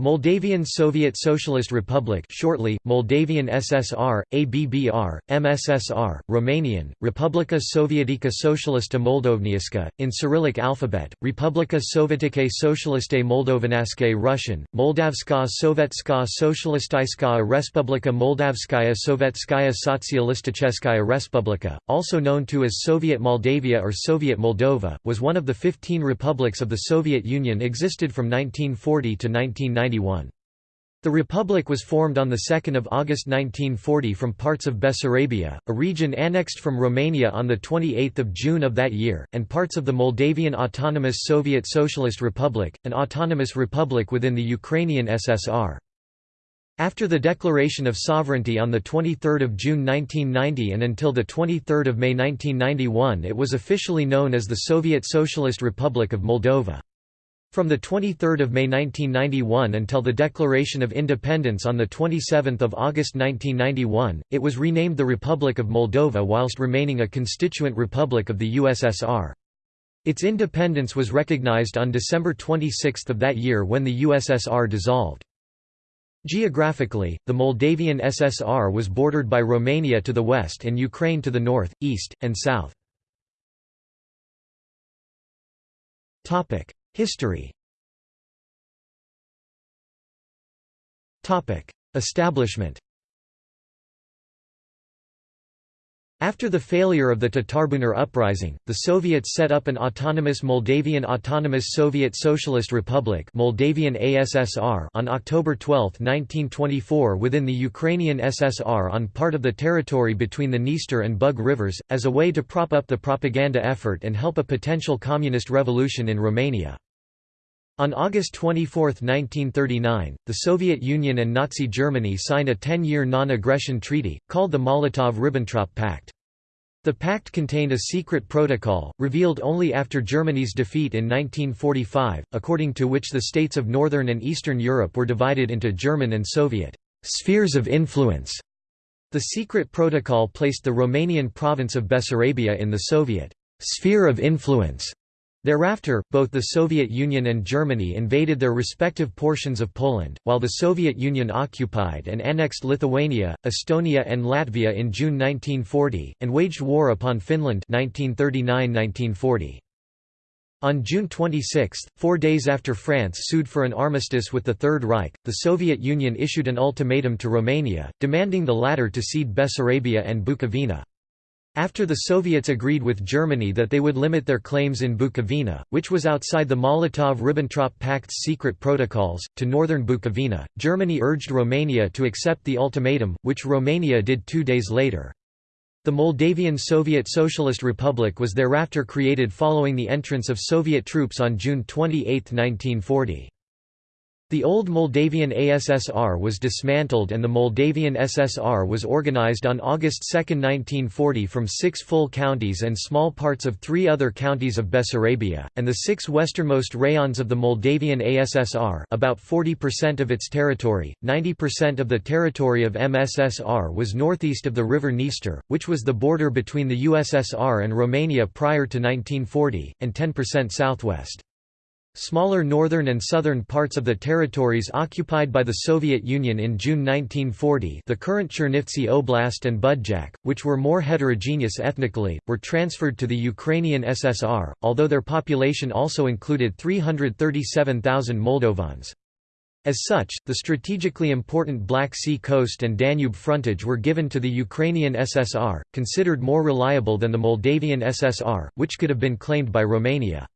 Moldavian Soviet Socialist Republic shortly, Moldavian SSR, ABBR, MSSR, Romanian, Republika Sovietica Socialista Moldovniaska, in Cyrillic alphabet, Republika Sovietice Socialiste Moldovanaske Russian, Moldavska Sovetska Socialistaiskaya Respublika Moldavskaya Sovetskaya Sotsialisticheskaya Respublika, also known to as Soviet Moldavia or Soviet Moldova, was one of the 15 republics of the Soviet Union existed from 1940 to 1990. The republic was formed on 2 August 1940 from parts of Bessarabia, a region annexed from Romania on 28 June of that year, and parts of the Moldavian Autonomous Soviet Socialist Republic, an autonomous republic within the Ukrainian SSR. After the declaration of sovereignty on 23 June 1990 and until 23 May 1991 it was officially known as the Soviet Socialist Republic of Moldova. From the 23 May 1991 until the Declaration of Independence on the 27 August 1991, it was renamed the Republic of Moldova whilst remaining a constituent republic of the USSR. Its independence was recognized on December 26 of that year when the USSR dissolved. Geographically, the Moldavian SSR was bordered by Romania to the west and Ukraine to the north, east, and south. History. Establishment After the failure of the Tatarbunar uprising, the Soviets set up an autonomous Moldavian Autonomous Soviet Socialist Republic Moldavian ASSR on October 12, 1924 within the Ukrainian SSR on part of the territory between the Dniester and Bug rivers, as a way to prop up the propaganda effort and help a potential communist revolution in Romania. On August 24, 1939, the Soviet Union and Nazi Germany signed a 10-year non-aggression treaty, called the Molotov–Ribbentrop Pact. The pact contained a secret protocol, revealed only after Germany's defeat in 1945, according to which the states of Northern and Eastern Europe were divided into German and Soviet «spheres of influence». The secret protocol placed the Romanian province of Bessarabia in the Soviet «sphere of influence» Thereafter, both the Soviet Union and Germany invaded their respective portions of Poland, while the Soviet Union occupied and annexed Lithuania, Estonia and Latvia in June 1940, and waged war upon Finland 1939–1940. On June 26, four days after France sued for an armistice with the Third Reich, the Soviet Union issued an ultimatum to Romania, demanding the latter to cede Bessarabia and Bukovina. After the Soviets agreed with Germany that they would limit their claims in Bukovina, which was outside the Molotov–Ribbentrop Pact's secret protocols, to northern Bukovina, Germany urged Romania to accept the ultimatum, which Romania did two days later. The Moldavian Soviet Socialist Republic was thereafter created following the entrance of Soviet troops on June 28, 1940. The old Moldavian ASSR was dismantled and the Moldavian SSR was organized on August 2, 1940 from six full counties and small parts of three other counties of Bessarabia, and the six westernmost rayons of the Moldavian ASSR about 40% of its territory, 90% of the territory of MSSR was northeast of the river Dniester, which was the border between the USSR and Romania prior to 1940, and 10% southwest. Smaller northern and southern parts of the territories occupied by the Soviet Union in June 1940 the current Chernivtsi Oblast and Budjak, which were more heterogeneous ethnically, were transferred to the Ukrainian SSR, although their population also included 337,000 Moldovans. As such, the strategically important Black Sea coast and Danube frontage were given to the Ukrainian SSR, considered more reliable than the Moldavian SSR, which could have been claimed by Romania.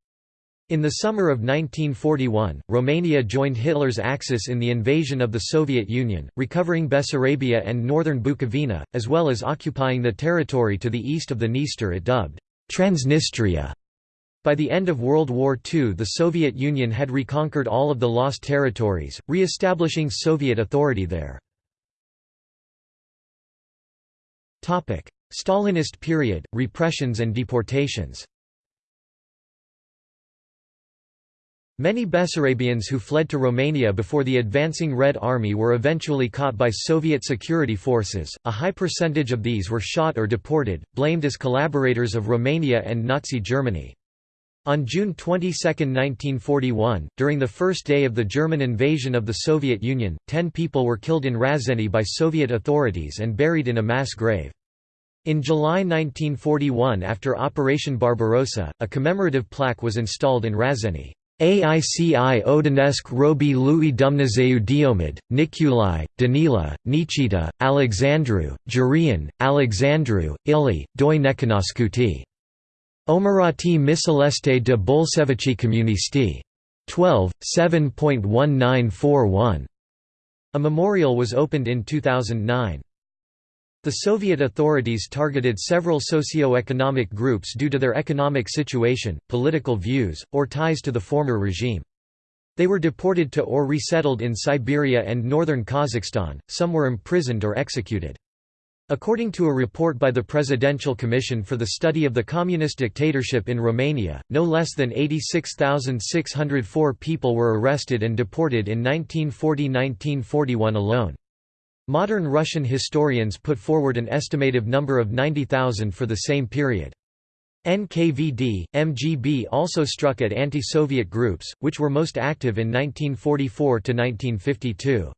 In the summer of 1941, Romania joined Hitler's Axis in the invasion of the Soviet Union, recovering Bessarabia and northern Bukovina, as well as occupying the territory to the east of the Dniester it dubbed Transnistria. By the end of World War II the Soviet Union had reconquered all of the lost territories, re-establishing Soviet authority there. Stalinist period, repressions and deportations Many Bessarabians who fled to Romania before the advancing Red Army were eventually caught by Soviet security forces, a high percentage of these were shot or deported, blamed as collaborators of Romania and Nazi Germany. On June 22, 1941, during the first day of the German invasion of the Soviet Union, ten people were killed in Razeni by Soviet authorities and buried in a mass grave. In July 1941 after Operation Barbarossa, a commemorative plaque was installed in Razeni. Aici Odenesk robi Louis Dumnazeu Diomid, Nikulai, Danila, Nichita, Alexandru, Jurian, Alexandru, Ili, Doi Nekanaskuti. Omerati Misaleste de Bolsevici Comunisti. 12, 7.1941. A memorial was opened in 2009. The Soviet authorities targeted several socio-economic groups due to their economic situation, political views, or ties to the former regime. They were deported to or resettled in Siberia and northern Kazakhstan, some were imprisoned or executed. According to a report by the Presidential Commission for the Study of the Communist Dictatorship in Romania, no less than 86,604 people were arrested and deported in 1940–1941 alone. Modern Russian historians put forward an estimated number of 90,000 for the same period. NKVD, MGB also struck at anti-Soviet groups, which were most active in 1944–1952.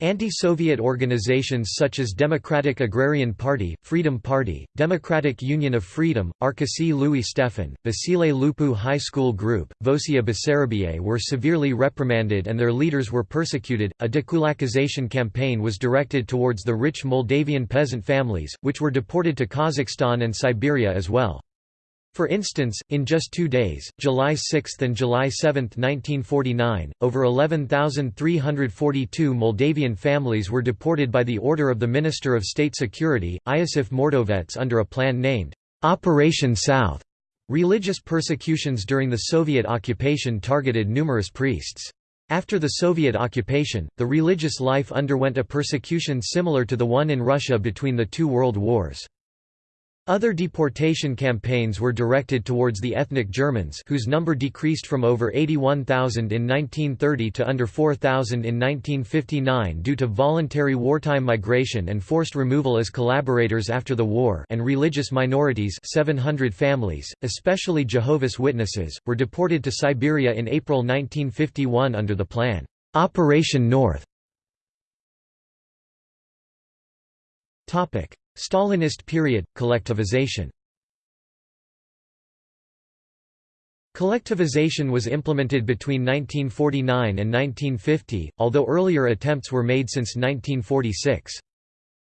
Anti-Soviet organizations such as Democratic Agrarian Party, Freedom Party, Democratic Union of Freedom, Arkasi Louis Stefan, Basile Lupu High School Group, Vosia Basarabie were severely reprimanded and their leaders were persecuted. A dekulakization campaign was directed towards the rich Moldavian peasant families, which were deported to Kazakhstan and Siberia as well. For instance, in just two days, July 6 and July 7, 1949, over 11,342 Moldavian families were deported by the order of the Minister of State Security, Iosif Mordovets under a plan named, "'Operation South'". Religious persecutions during the Soviet occupation targeted numerous priests. After the Soviet occupation, the religious life underwent a persecution similar to the one in Russia between the two world wars. Other deportation campaigns were directed towards the ethnic Germans whose number decreased from over 81,000 in 1930 to under 4,000 in 1959 due to voluntary wartime migration and forced removal as collaborators after the war and religious minorities 700 families, especially Jehovah's Witnesses, were deported to Siberia in April 1951 under the plan, Operation North. Stalinist period, collectivization Collectivization was implemented between 1949 and 1950, although earlier attempts were made since 1946.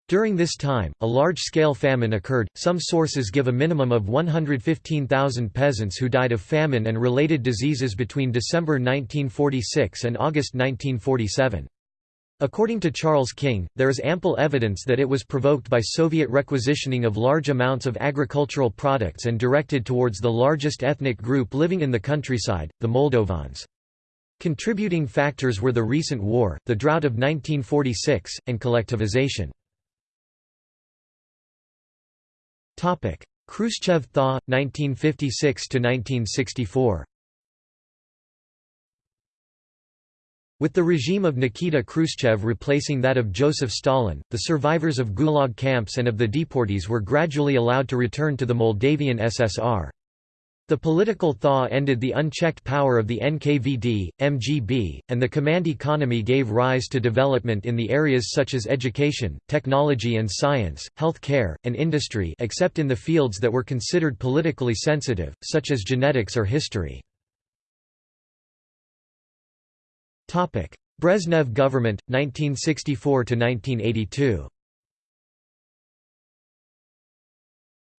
During this time, a large-scale famine occurred, some sources give a minimum of 115,000 peasants who died of famine and related diseases between December 1946 and August 1947. According to Charles King, there is ample evidence that it was provoked by Soviet requisitioning of large amounts of agricultural products and directed towards the largest ethnic group living in the countryside, the Moldovans. Contributing factors were the recent war, the drought of 1946, and collectivization. Khrushchev thaw, 1956–1964 With the regime of Nikita Khrushchev replacing that of Joseph Stalin, the survivors of Gulag camps and of the deportees were gradually allowed to return to the Moldavian SSR. The political thaw ended the unchecked power of the NKVD, MGB, and the command economy gave rise to development in the areas such as education, technology and science, health care, and industry except in the fields that were considered politically sensitive, such as genetics or history. Brezhnev government, 1964 to 1982.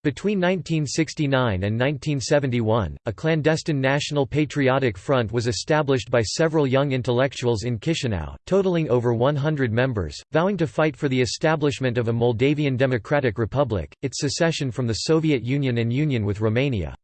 Between 1969 and 1971, a clandestine National Patriotic Front was established by several young intellectuals in Chisinau, totaling over 100 members, vowing to fight for the establishment of a Moldavian Democratic Republic, its secession from the Soviet Union and union with Romania.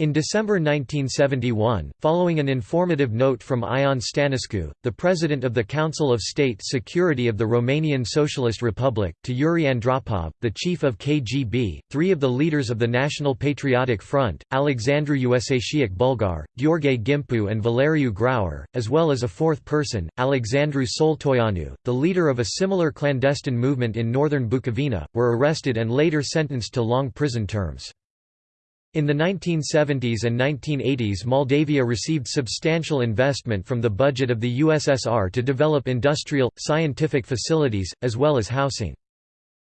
In December 1971, following an informative note from Ion Stănescu, the president of the Council of State Security of the Romanian Socialist Republic, to Yuri Andropov, the chief of KGB, three of the leaders of the National Patriotic Front, Alexandru Usatiuc Bulgar, Gheorghe Gimpu and Valeriu Graur, as well as a fourth person, Alexandru Soltoianu, the leader of a similar clandestine movement in northern Bukovina, were arrested and later sentenced to long prison terms. In the 1970s and 1980s Moldavia received substantial investment from the budget of the USSR to develop industrial, scientific facilities, as well as housing.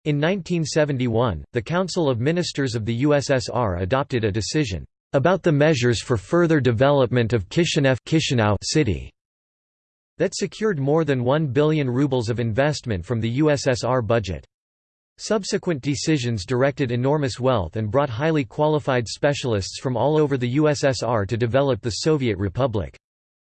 In 1971, the Council of Ministers of the USSR adopted a decision, "...about the measures for further development of Kishinev city", that secured more than 1 billion rubles of investment from the USSR budget. Subsequent decisions directed enormous wealth and brought highly qualified specialists from all over the USSR to develop the Soviet Republic.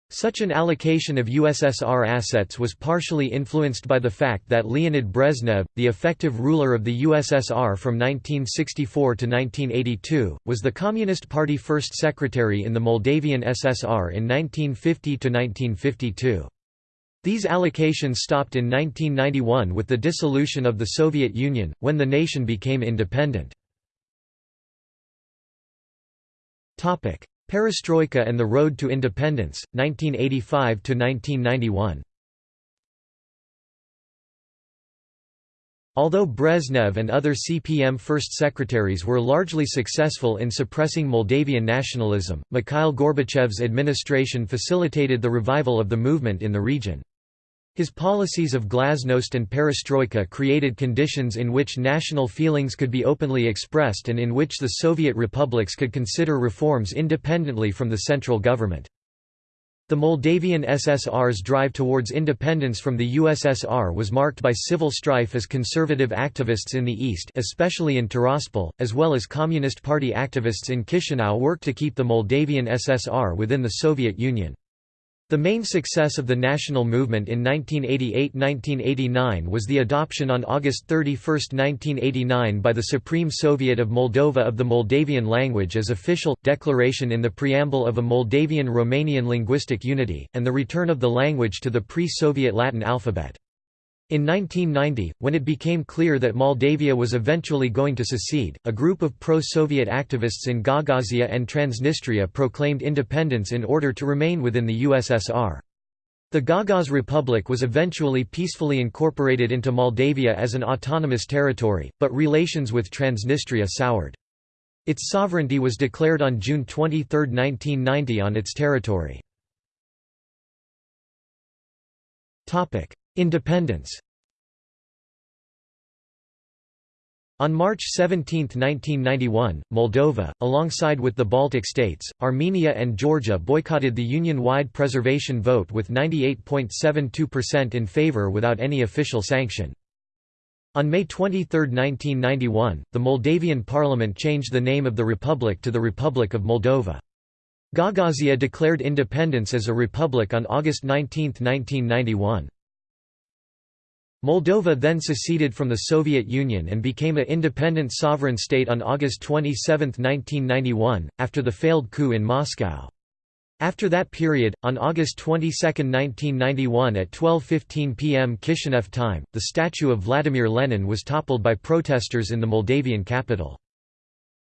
Such an allocation of USSR assets was partially influenced by the fact that Leonid Brezhnev, the effective ruler of the USSR from 1964 to 1982, was the Communist Party first secretary in the Moldavian SSR in 1950 to 1952. These allocations stopped in 1991 with the dissolution of the Soviet Union, when the nation became independent. Perestroika and the Road to Independence, 1985–1991 Although Brezhnev and other CPM first secretaries were largely successful in suppressing Moldavian nationalism, Mikhail Gorbachev's administration facilitated the revival of the movement in the region. His policies of glasnost and perestroika created conditions in which national feelings could be openly expressed and in which the Soviet republics could consider reforms independently from the central government. The Moldavian SSR's drive towards independence from the USSR was marked by civil strife as conservative activists in the east especially in Tiraspol, as well as Communist Party activists in Chisinau worked to keep the Moldavian SSR within the Soviet Union. The main success of the national movement in 1988–1989 was the adoption on August 31, 1989 by the Supreme Soviet of Moldova of the Moldavian language as official, declaration in the preamble of a Moldavian-Romanian linguistic unity, and the return of the language to the pre-Soviet Latin alphabet. In 1990, when it became clear that Moldavia was eventually going to secede, a group of pro-Soviet activists in Gagauzia and Transnistria proclaimed independence in order to remain within the USSR. The Gagauz Republic was eventually peacefully incorporated into Moldavia as an autonomous territory, but relations with Transnistria soured. Its sovereignty was declared on June 23, 1990 on its territory. Independence On March 17, 1991, Moldova, alongside with the Baltic states, Armenia and Georgia boycotted the Union-wide preservation vote with 98.72% in favor without any official sanction. On May 23, 1991, the Moldavian parliament changed the name of the republic to the Republic of Moldova. Gagauzia declared independence as a republic on August 19, 1991. Moldova then seceded from the Soviet Union and became an independent sovereign state on August 27, 1991, after the failed coup in Moscow. After that period, on August 22, 1991 at 12.15 pm Kishinev time, the statue of Vladimir Lenin was toppled by protesters in the Moldavian capital.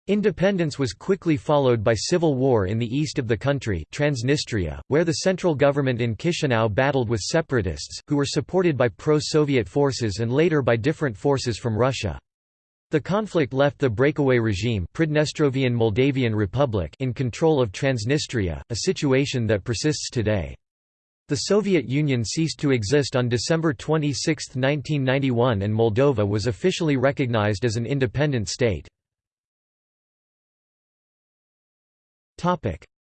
Independence was quickly followed by civil war in the east of the country Transnistria, where the central government in Chisinau battled with separatists, who were supported by pro-Soviet forces and later by different forces from Russia. The conflict left the breakaway regime Pridnestrovian Moldavian Republic in control of Transnistria, a situation that persists today. The Soviet Union ceased to exist on December 26, 1991 and Moldova was officially recognized as an independent state.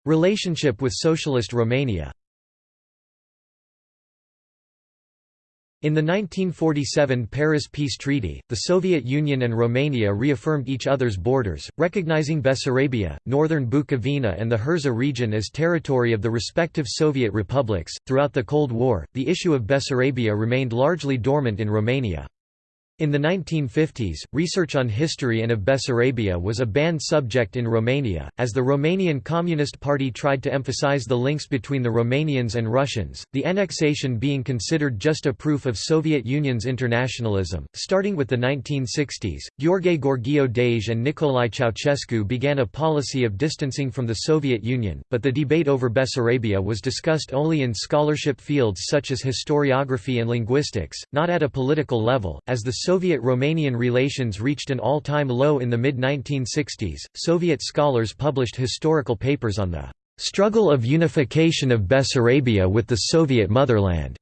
Relationship with Socialist Romania In the 1947 Paris Peace Treaty, the Soviet Union and Romania reaffirmed each other's borders, recognizing Bessarabia, northern Bukovina, and the Herzegovina region as territory of the respective Soviet republics. Throughout the Cold War, the issue of Bessarabia remained largely dormant in Romania. In the 1950s, research on history and of Bessarabia was a banned subject in Romania, as the Romanian Communist Party tried to emphasize the links between the Romanians and Russians, the annexation being considered just a proof of Soviet Union's internationalism. Starting with the 1960s, Gheorghe Gheorghiu Dej and Nicolae Ceausescu began a policy of distancing from the Soviet Union, but the debate over Bessarabia was discussed only in scholarship fields such as historiography and linguistics, not at a political level, as the Soviet-Romanian relations reached an all-time low in the mid-1960s. Soviet scholars published historical papers on the struggle of unification of Bessarabia with the Soviet motherland,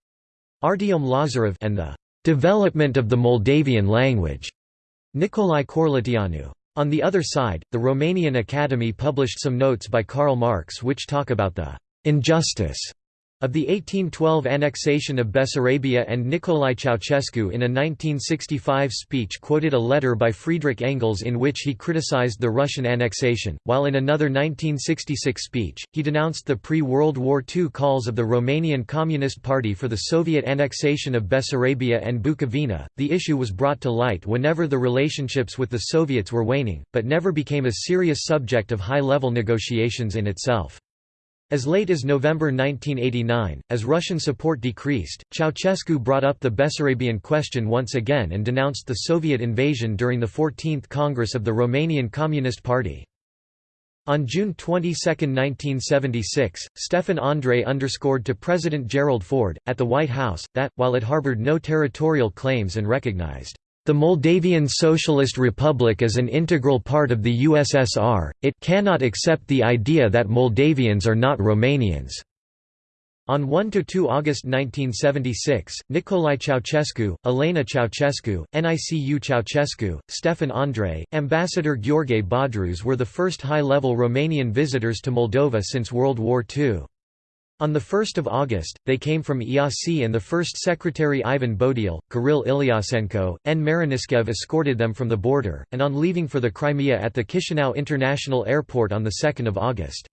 Artyom Lazarev and the development of the Moldavian language, Nicolae Corlăteanu. On the other side, the Romanian Academy published some notes by Karl Marx which talk about the injustice of the 1812 annexation of Bessarabia and Nicolae Ceausescu in a 1965 speech quoted a letter by Friedrich Engels in which he criticized the Russian annexation, while in another 1966 speech, he denounced the pre-World War II calls of the Romanian Communist Party for the Soviet annexation of Bessarabia and Bukovina. The issue was brought to light whenever the relationships with the Soviets were waning, but never became a serious subject of high-level negotiations in itself. As late as November 1989, as Russian support decreased, Ceausescu brought up the Bessarabian question once again and denounced the Soviet invasion during the 14th Congress of the Romanian Communist Party. On June 22, 1976, Stefan Andrei underscored to President Gerald Ford, at the White House, that, while it harbored no territorial claims and recognized the Moldavian Socialist Republic as an integral part of the USSR, it cannot accept the idea that Moldavians are not Romanians. On 1–2 August 1976, Nicolae Ceausescu, Elena Ceausescu, Nicu Ceausescu, Stefan Andrei, Ambassador Gheorghe Badruz were the first high-level Romanian visitors to Moldova since World War II. On 1 August, they came from IASI and the first secretary Ivan Bodiul, Kirill Ilyasenko, N. Mariniskev escorted them from the border, and on leaving for the Crimea at the Chisinau International Airport on 2 August.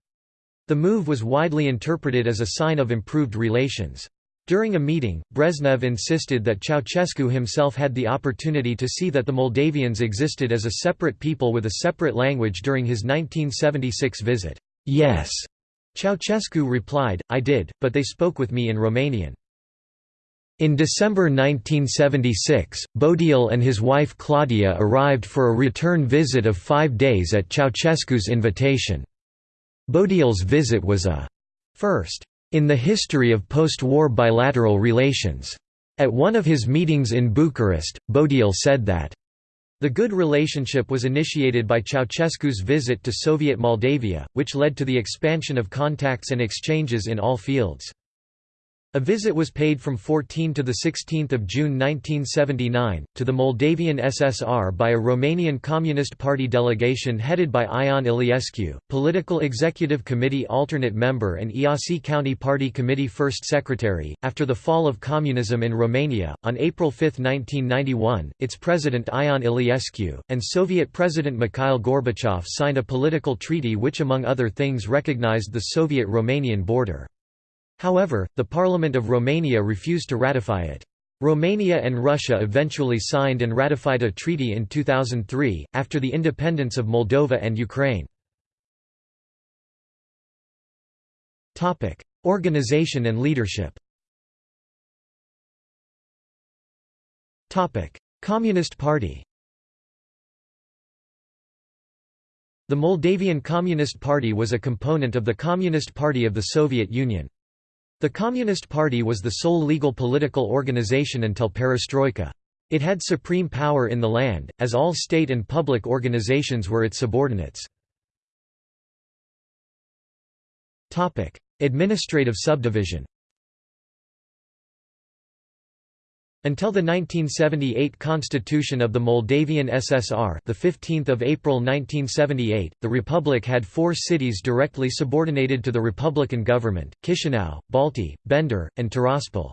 The move was widely interpreted as a sign of improved relations. During a meeting, Brezhnev insisted that Ceausescu himself had the opportunity to see that the Moldavians existed as a separate people with a separate language during his 1976 visit. Yes, Ceausescu replied, I did, but they spoke with me in Romanian. In December 1976, Bodiul and his wife Claudia arrived for a return visit of five days at Ceausescu's invitation. Bodiul's visit was a first in the history of post-war bilateral relations. At one of his meetings in Bucharest, Bodiul said that the good relationship was initiated by Ceausescu's visit to Soviet Moldavia, which led to the expansion of contacts and exchanges in all fields. A visit was paid from 14 to 16 June 1979, to the Moldavian SSR by a Romanian Communist Party delegation headed by Ion Iliescu, Political Executive Committee alternate member and Iasi County Party Committee first secretary. After the fall of communism in Romania, on April 5, 1991, its president Ion Iliescu, and Soviet President Mikhail Gorbachev signed a political treaty which among other things recognized the Soviet-Romanian border. However, the Parliament of Romania refused to ratify it. Romania and Russia eventually signed and ratified a treaty in 2003, after the independence of Moldova and Ukraine. Organization and leadership Communist Party The Moldavian Communist Party was a component of the Communist Party of the Soviet Union. The Communist Party was the sole legal political organization until perestroika. It had supreme power in the land, as all state and public organizations were its subordinates. Administrative subdivision Until the 1978 constitution of the Moldavian SSR, the 15th of April 1978, the republic had four cities directly subordinated to the republican government: Chisinau, Balti, Bender, and Tiraspol.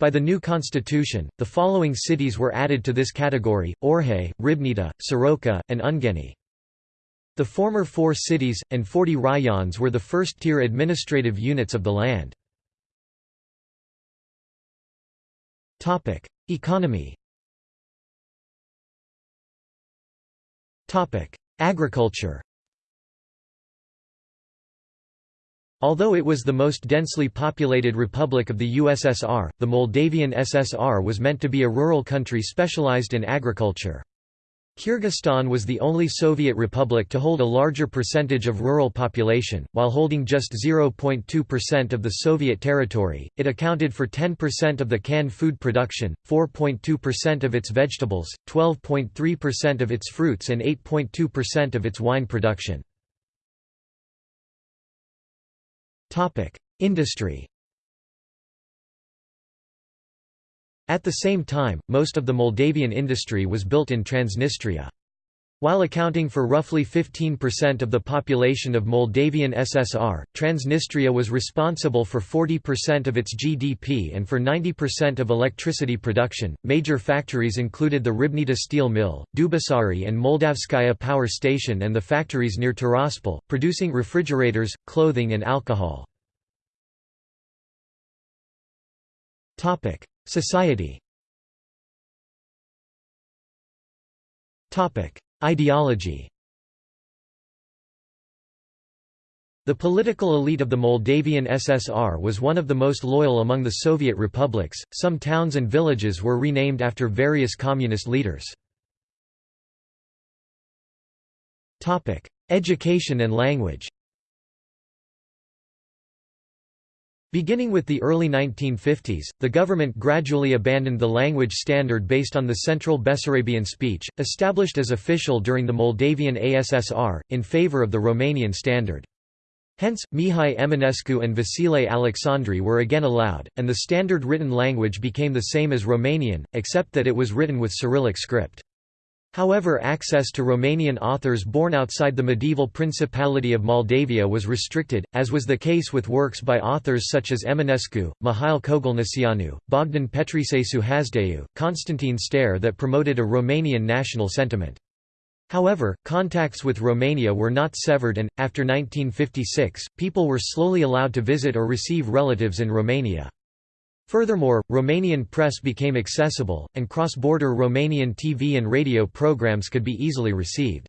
By the new constitution, the following cities were added to this category: Orhei, Ribnita, Soroca, and Ungeni. The former four cities, and 40 rayons were the first-tier administrative units of the land. Topic: Economy. Topic: Agriculture. Although it was the most densely populated republic of the USSR, the Moldavian SSR was meant to be a rural country specialized in agriculture. Kyrgyzstan was the only Soviet republic to hold a larger percentage of rural population, while holding just 0.2% of the Soviet territory. It accounted for 10% of the canned food production, 4.2% of its vegetables, 12.3% of its fruits, and 8.2% of its wine production. Industry. At the same time, most of the Moldavian industry was built in Transnistria. While accounting for roughly 15% of the population of Moldavian SSR, Transnistria was responsible for 40% of its GDP and for 90% of electricity production. Major factories included the Ribnita steel mill, Dubasari and Moldavskaya power station, and the factories near Tiraspol, producing refrigerators, clothing, and alcohol. Society Ideology The political elite of the Moldavian SSR was one of the most loyal among the Soviet republics. Some towns and villages were renamed after various communist leaders. Topic: Education and language. Beginning with the early 1950s, the government gradually abandoned the language standard based on the Central Bessarabian speech, established as official during the Moldavian ASSR, in favor of the Romanian standard. Hence, Mihai Eminescu and Vasile Alexandri were again allowed, and the standard written language became the same as Romanian, except that it was written with Cyrillic script. However access to Romanian authors born outside the medieval Principality of Moldavia was restricted, as was the case with works by authors such as Eminescu, Mihail Kogălniceanu, Bogdan Petriceicu Hasdeu, Constantine Stere that promoted a Romanian national sentiment. However, contacts with Romania were not severed and, after 1956, people were slowly allowed to visit or receive relatives in Romania. Furthermore, Romanian press became accessible, and cross-border Romanian TV and radio programs could be easily received.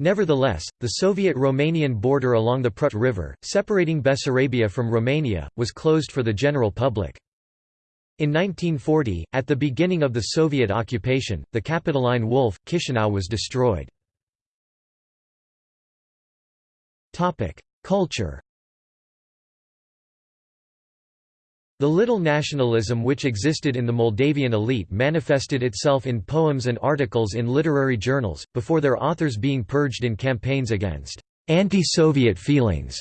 Nevertheless, the Soviet-Romanian border along the Prut River, separating Bessarabia from Romania, was closed for the general public. In 1940, at the beginning of the Soviet occupation, the Capitoline Wolf, Chisinau was destroyed. Culture The little nationalism which existed in the Moldavian elite manifested itself in poems and articles in literary journals, before their authors being purged in campaigns against «anti-Soviet feelings»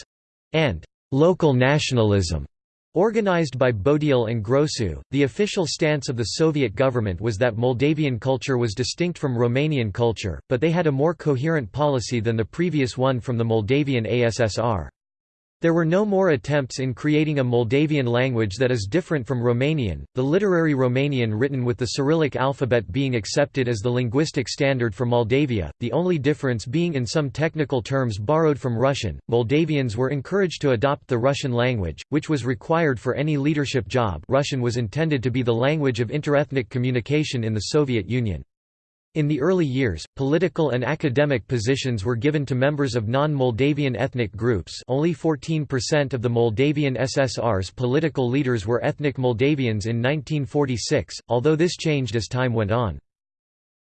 and «local nationalism». Organized by Bodiul and Grosu, the official stance of the Soviet government was that Moldavian culture was distinct from Romanian culture, but they had a more coherent policy than the previous one from the Moldavian ASSR. There were no more attempts in creating a Moldavian language that is different from Romanian, the literary Romanian written with the Cyrillic alphabet being accepted as the linguistic standard for Moldavia, the only difference being in some technical terms borrowed from Russian. Moldavians were encouraged to adopt the Russian language, which was required for any leadership job Russian was intended to be the language of interethnic communication in the Soviet Union. In the early years, political and academic positions were given to members of non-Moldavian ethnic groups only 14% of the Moldavian SSR's political leaders were ethnic Moldavians in 1946, although this changed as time went on.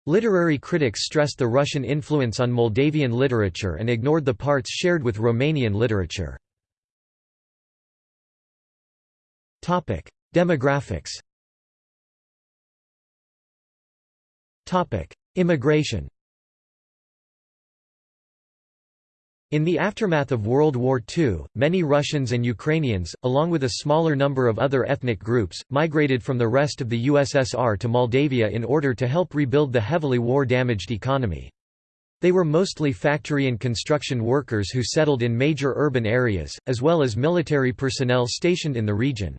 Literary critics stressed the Russian influence on Moldavian literature and ignored the parts shared with Romanian literature. Demographics Immigration In the aftermath of World War II, many Russians and Ukrainians, along with a smaller number of other ethnic groups, migrated from the rest of the USSR to Moldavia in order to help rebuild the heavily war-damaged economy. They were mostly factory and construction workers who settled in major urban areas, as well as military personnel stationed in the region.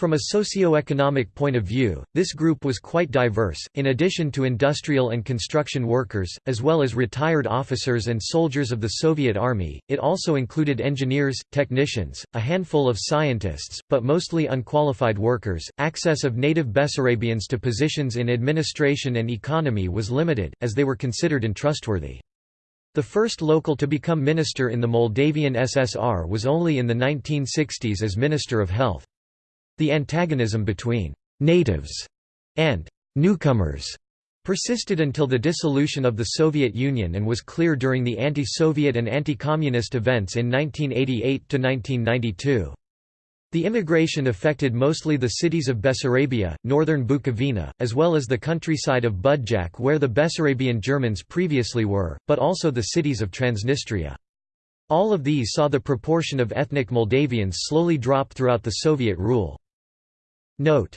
From a socio-economic point of view, this group was quite diverse, in addition to industrial and construction workers, as well as retired officers and soldiers of the Soviet Army, it also included engineers, technicians, a handful of scientists, but mostly unqualified workers. Access of native Bessarabians to positions in administration and economy was limited, as they were considered untrustworthy. The first local to become minister in the Moldavian SSR was only in the 1960s as Minister of Health. The antagonism between «natives» and «newcomers» persisted until the dissolution of the Soviet Union and was clear during the anti-Soviet and anti-communist events in 1988–1992. The immigration affected mostly the cities of Bessarabia, northern Bukovina, as well as the countryside of Budjak where the Bessarabian Germans previously were, but also the cities of Transnistria. All of these saw the proportion of ethnic Moldavians slowly drop throughout the Soviet rule. Note,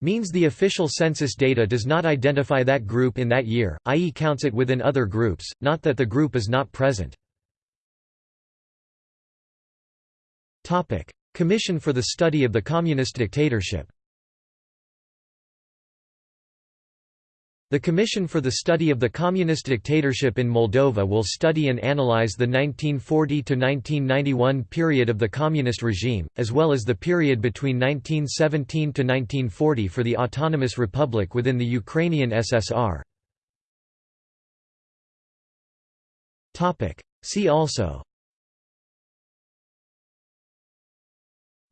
means the official census data does not identify that group in that year, i.e. counts it within other groups, not that the group is not present. Commission for the Study of the Communist Dictatorship The Commission for the Study of the Communist Dictatorship in Moldova will study and analyze the 1940–1991 period of the communist regime, as well as the period between 1917–1940 for the Autonomous Republic within the Ukrainian SSR. See also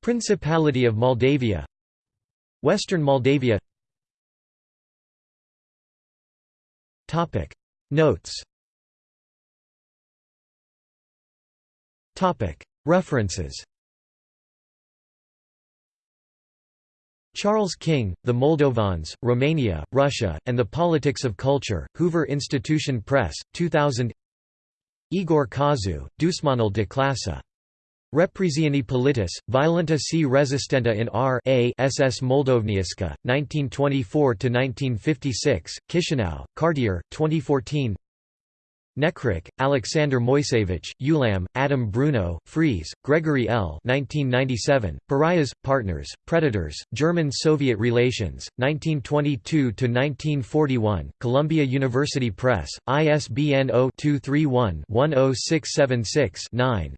Principality of Moldavia Western Moldavia Notes. References. Charles King, The Moldovans, Romania, Russia, and the Politics of Culture, Hoover Institution Press, 2000 Igor Kazu, Dusmanul de Clasă Represioni politis, violenta si resistenta in R A SS Moldovniaska, 1924–1956, Chisinau, Cartier, 2014 Nekrich, Alexander Moisevich, Ulam, Adam Bruno, Freeze, Gregory L. 1997, Pariahs, Partners, Predators, German-Soviet Relations, 1922–1941, Columbia University Press, ISBN 0-231-10676-9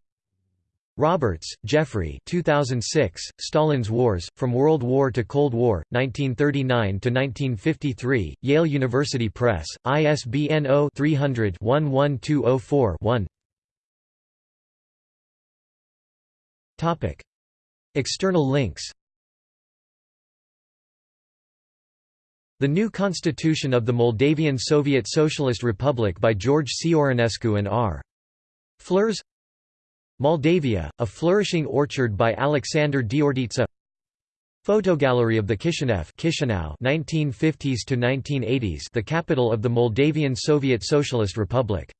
Roberts, Geoffrey 2006, Stalin's Wars, From World War to Cold War, 1939–1953, Yale University Press, ISBN 0-300-11204-1 External links The New Constitution of the Moldavian Soviet Socialist Republic by George Cioranescu and R. Flers Moldavia, a flourishing orchard by Alexander Diorditsa Photogallery of the Kishinev Chisinau 1950s to 1980s the capital of the Moldavian Soviet Socialist Republic